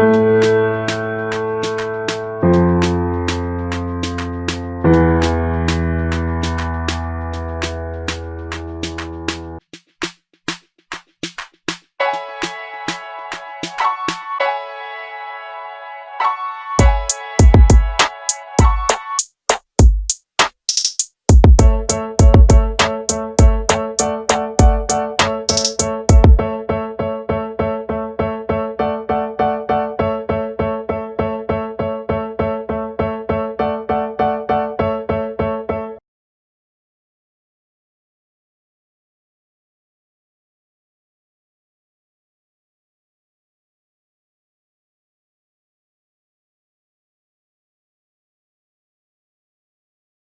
Música